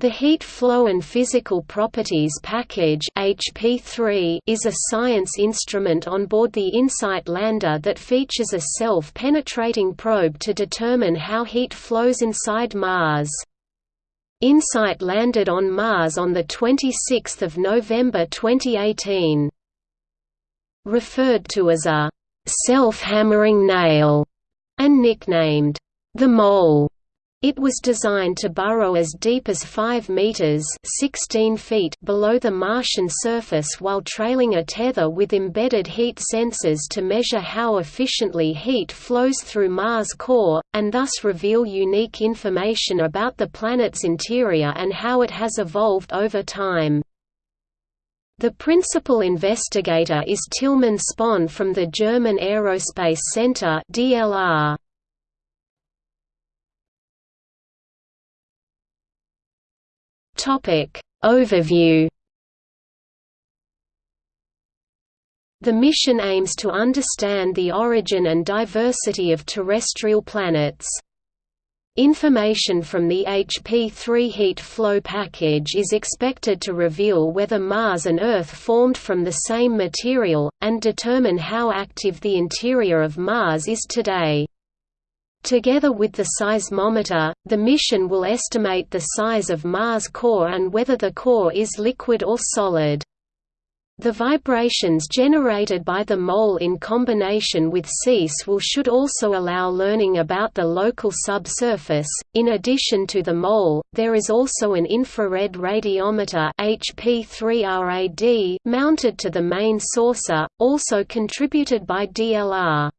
The Heat Flow and Physical Properties Package HP3 is a science instrument on board the InSight lander that features a self-penetrating probe to determine how heat flows inside Mars. InSight landed on Mars on 26 November 2018. Referred to as a «self-hammering nail» and nicknamed «the Mole», it was designed to burrow as deep as 5 meters (16 feet) below the Martian surface while trailing a tether with embedded heat sensors to measure how efficiently heat flows through Mars' core, and thus reveal unique information about the planet's interior and how it has evolved over time. The principal investigator is Tilman Spohn from the German Aerospace Center (DLR). Topic Overview The mission aims to understand the origin and diversity of terrestrial planets. Information from the HP-3 heat flow package is expected to reveal whether Mars and Earth formed from the same material, and determine how active the interior of Mars is today. Together with the seismometer, the mission will estimate the size of Mars' core and whether the core is liquid or solid. The vibrations generated by the mole in combination with SEIS will should also allow learning about the local subsurface. In addition to the mole, there is also an infrared radiometer HP3RAD mounted to the main saucer, also contributed by DLR.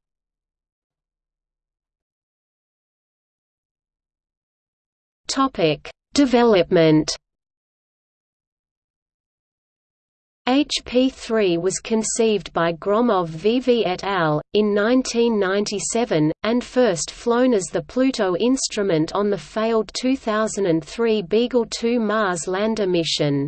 Topic: Development. HP-3 was conceived by Gromov VV et al. in 1997, and first flown as the Pluto instrument on the failed 2003 Beagle 2 Mars lander mission.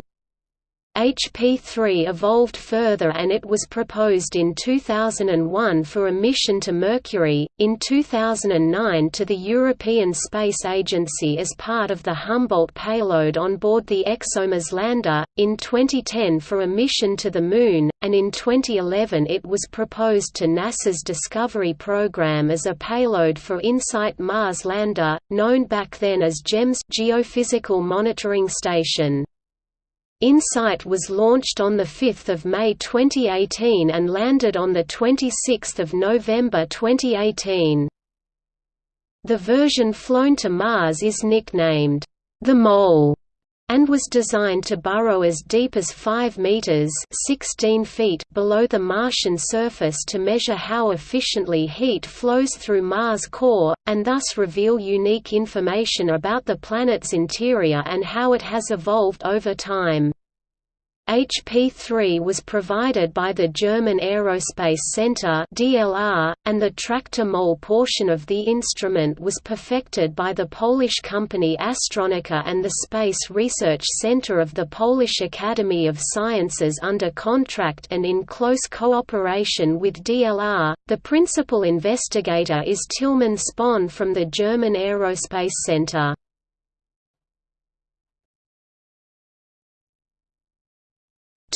HP-3 evolved further and it was proposed in 2001 for a mission to Mercury, in 2009 to the European Space Agency as part of the Humboldt payload on board the ExoMars lander, in 2010 for a mission to the Moon, and in 2011 it was proposed to NASA's Discovery program as a payload for InSight Mars lander, known back then as GEMS Geophysical Monitoring Station. InSight was launched on 5 May 2018 and landed on 26 November 2018. The version flown to Mars is nicknamed, the Mole, and was designed to burrow as deep as 5 meters (16 feet) below the Martian surface to measure how efficiently heat flows through Mars' core and thus reveal unique information about the planet's interior and how it has evolved over time. HP-3 was provided by the German Aerospace Center (DLR), and the tractor mole portion of the instrument was perfected by the Polish company Astronika and the Space Research Center of the Polish Academy of Sciences under contract and in close cooperation with DLR. The principal investigator is Tilman Spohn from the German Aerospace Center.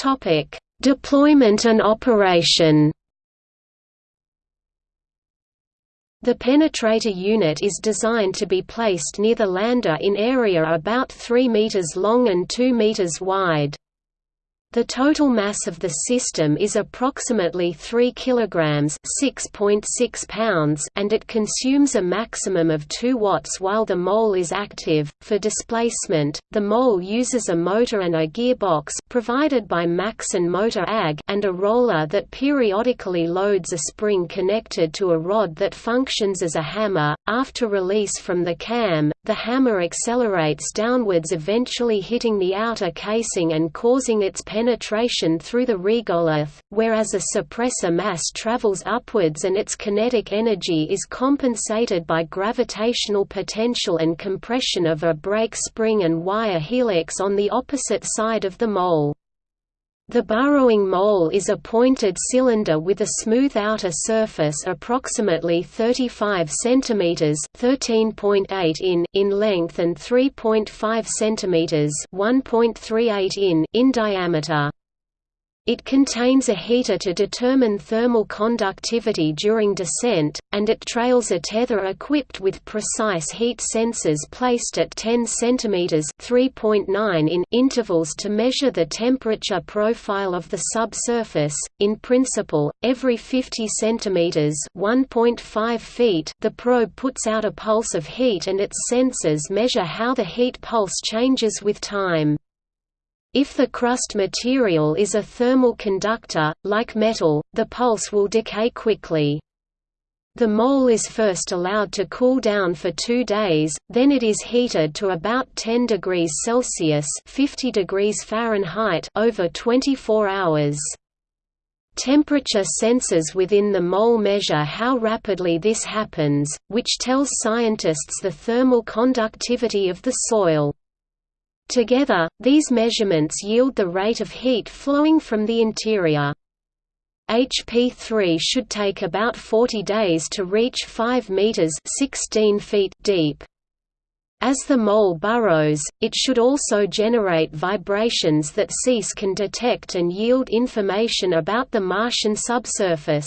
Topic: Deployment and operation. The penetrator unit is designed to be placed near the lander in area about 3 meters long and 2 meters wide. The total mass of the system is approximately 3 kilograms, 6.6 pounds, and it consumes a maximum of 2 watts while the mole is active. For displacement, the mole uses a motor and a gearbox provided by Maxon Motor AG and a roller that periodically loads a spring connected to a rod that functions as a hammer. After release from the cam, the hammer accelerates downwards eventually hitting the outer casing and causing its penetration through the regolith, whereas a suppressor mass travels upwards and its kinetic energy is compensated by gravitational potential and compression of a brake spring and wire helix on the opposite side of the mole. The burrowing mole is a pointed cylinder with a smooth outer surface approximately 35 cm (13.8 in) in length and 3.5 cm (1.38 in) in diameter. It contains a heater to determine thermal conductivity during descent, and it trails a tether equipped with precise heat sensors placed at 10 cm (3.9 in) intervals to measure the temperature profile of the subsurface. In principle, every 50 cm (1.5 feet), the probe puts out a pulse of heat and its sensors measure how the heat pulse changes with time. If the crust material is a thermal conductor, like metal, the pulse will decay quickly. The mole is first allowed to cool down for two days, then it is heated to about 10 degrees Celsius 50 degrees Fahrenheit over 24 hours. Temperature sensors within the mole measure how rapidly this happens, which tells scientists the thermal conductivity of the soil. Together, these measurements yield the rate of heat flowing from the interior. HP3 should take about 40 days to reach 5 meters 16 feet deep. As the mole burrows, it should also generate vibrations that SEIS can detect and yield information about the Martian subsurface.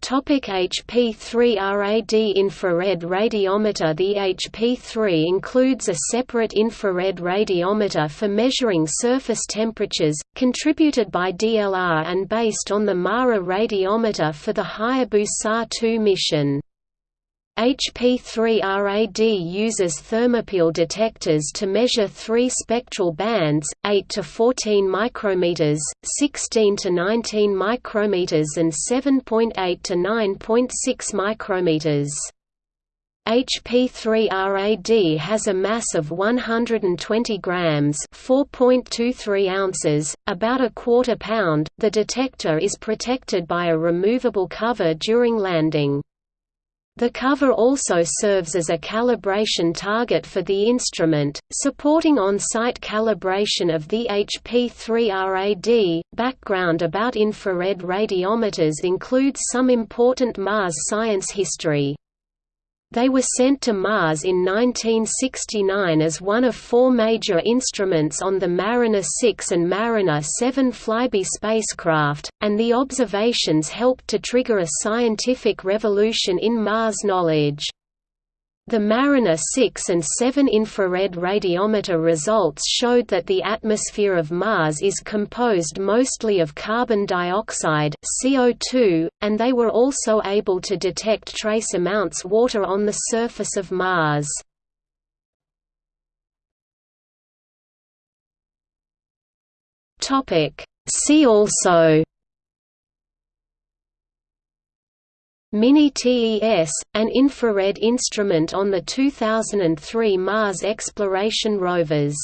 Topic HP3RAD infrared radiometer The HP3 includes a separate infrared radiometer for measuring surface temperatures, contributed by DLR and based on the MARA radiometer for the Hayabusa 2 mission. HP3RAD uses thermopile detectors to measure three spectral bands, 8 to 14 micrometers, 16 to 19 micrometers and 7.8 to 9.6 micrometers. HP3RAD has a mass of 120 grams, 4.23 ounces, about a quarter pound. The detector is protected by a removable cover during landing. The cover also serves as a calibration target for the instrument, supporting on-site calibration of the HP3RAD. Background about infrared radiometers includes some important Mars science history. They were sent to Mars in 1969 as one of four major instruments on the Mariner 6 and Mariner 7 flyby spacecraft, and the observations helped to trigger a scientific revolution in Mars knowledge. The Mariner 6 and 7 infrared radiometer results showed that the atmosphere of Mars is composed mostly of carbon dioxide CO2, and they were also able to detect trace amounts water on the surface of Mars. See also Mini-TES, an infrared instrument on the 2003 Mars exploration rovers